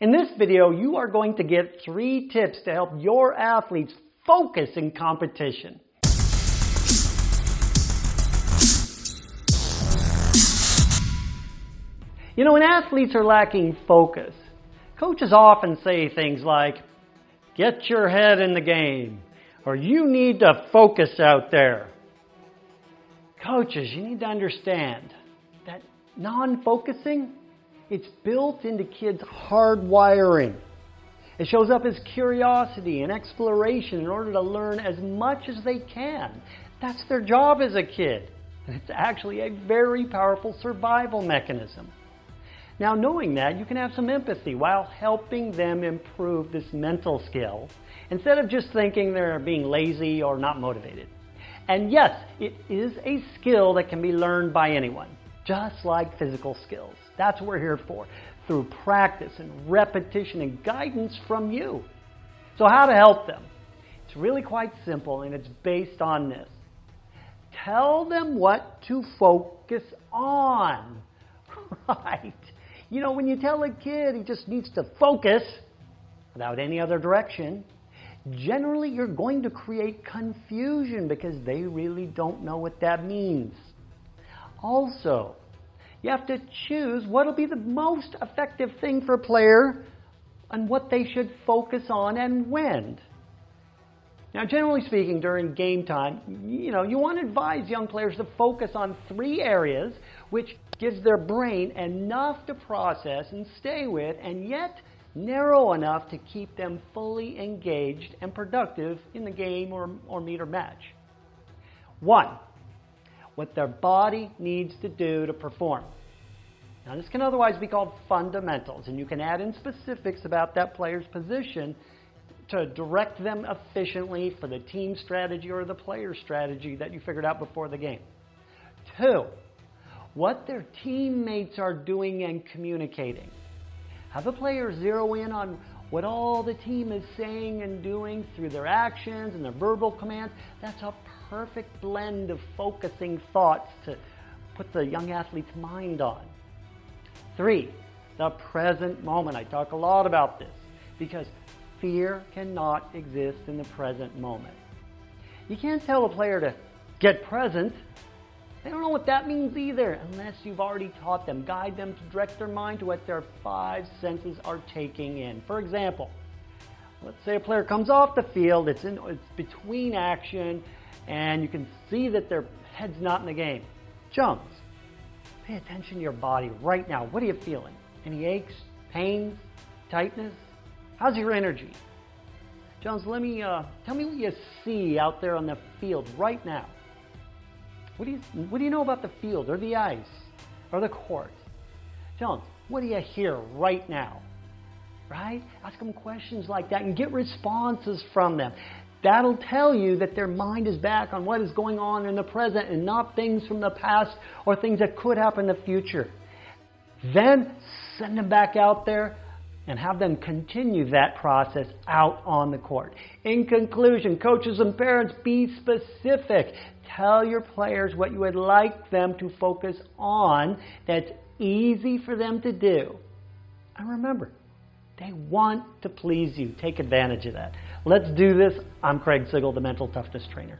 In this video, you are going to get three tips to help your athletes focus in competition. You know, when athletes are lacking focus, coaches often say things like, get your head in the game, or you need to focus out there. Coaches, you need to understand that non-focusing, it's built into kids' hardwiring. It shows up as curiosity and exploration in order to learn as much as they can. That's their job as a kid. And it's actually a very powerful survival mechanism. Now, knowing that, you can have some empathy while helping them improve this mental skill instead of just thinking they're being lazy or not motivated. And yes, it is a skill that can be learned by anyone, just like physical skills. That's what we're here for, through practice and repetition and guidance from you. So how to help them? It's really quite simple and it's based on this. Tell them what to focus on. Right. You know, when you tell a kid he just needs to focus without any other direction, generally you're going to create confusion because they really don't know what that means. Also, you have to choose what will be the most effective thing for a player and what they should focus on and when. Now, generally speaking, during game time, you know, you want to advise young players to focus on three areas which gives their brain enough to process and stay with, and yet narrow enough to keep them fully engaged and productive in the game or, or meet or match. One, what their body needs to do to perform. Now, this can otherwise be called fundamentals, and you can add in specifics about that player's position to direct them efficiently for the team strategy or the player strategy that you figured out before the game. Two, what their teammates are doing and communicating. Have the players zero in on what all the team is saying and doing through their actions and their verbal commands. That's a perfect blend of focusing thoughts to put the young athlete's mind on. Three, the present moment. I talk a lot about this because fear cannot exist in the present moment. You can't tell a player to get present they don't know what that means either unless you've already taught them. Guide them to direct their mind to what their five senses are taking in. For example, let's say a player comes off the field, it's, in, it's between action, and you can see that their head's not in the game. Jones, pay attention to your body right now. What are you feeling? Any aches, pains, tightness? How's your energy? Jones, let me uh, tell me what you see out there on the field right now. What do you, what do you know about the field or the ice or the court? Tell them, what do you hear right now? Right? Ask them questions like that and get responses from them. That'll tell you that their mind is back on what is going on in the present and not things from the past or things that could happen in the future. Then send them back out there and have them continue that process out on the court. In conclusion, coaches and parents, be specific. Tell your players what you would like them to focus on that's easy for them to do. And remember, they want to please you. Take advantage of that. Let's do this. I'm Craig Sigl, the Mental Toughness Trainer.